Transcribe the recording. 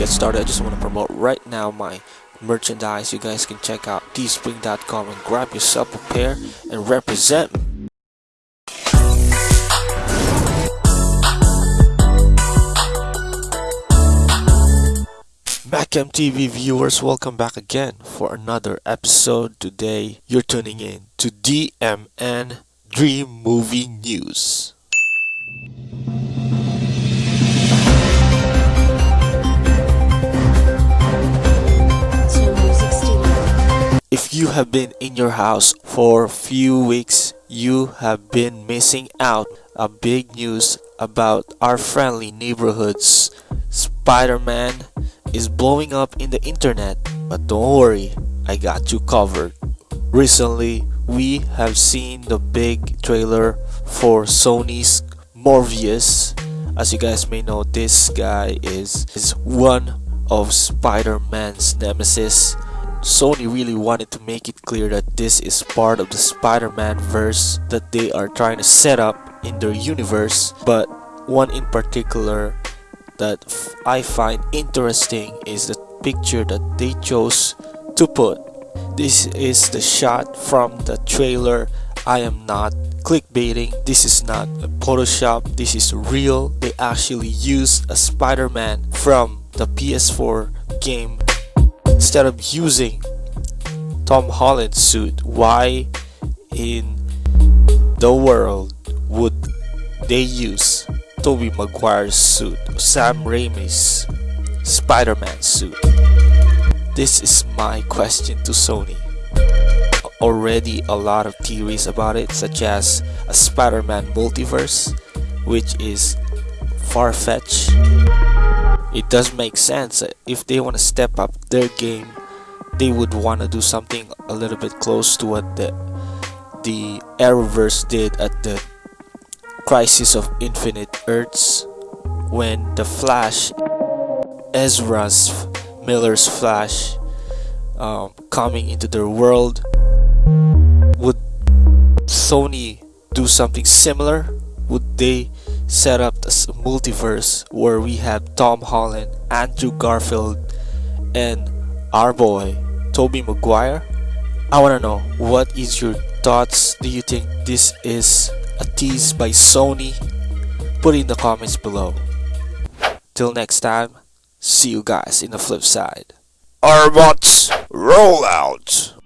get started, I just want to promote right now my merchandise. You guys can check out teespring.com and grab yourself a pair and represent. Back TV viewers, welcome back again for another episode. Today, you're tuning in to DMN Dream Movie News. You have been in your house for a few weeks, you have been missing out a big news about our friendly neighborhoods. Spider-Man is blowing up in the internet, but don't worry, I got you covered. Recently, we have seen the big trailer for Sony's Morbius. As you guys may know, this guy is, is one of Spider-Man's nemesis. Sony really wanted to make it clear that this is part of the Spider-Man verse that they are trying to set up in their universe, but one in particular that I find interesting is the picture that they chose to put. This is the shot from the trailer. I am not clickbaiting. This is not a Photoshop. This is real. They actually used a Spider-Man from the PS4 game instead of using Tom Holland's suit. Why in the world would they use Tobey Maguire's suit, Sam Raimi's Spider-Man suit? This is my question to Sony. Already a lot of theories about it, such as a Spider-Man multiverse, which is far-fetched. It does make sense if they want to step up their game, they would want to do something a little bit close to what the the Arrowverse did at the Crisis of Infinite Earths when the Flash, Ezra's Miller's Flash, um, coming into their world. Would Sony do something similar? Would they set up this multiverse where we have Tom Holland, Andrew Garfield, and our boy Tobey Maguire? I wanna know what is your thoughts? Do you think this is a tease by Sony? Put in the comments below. Till next time, see you guys in the flip side. Arbots, roll out!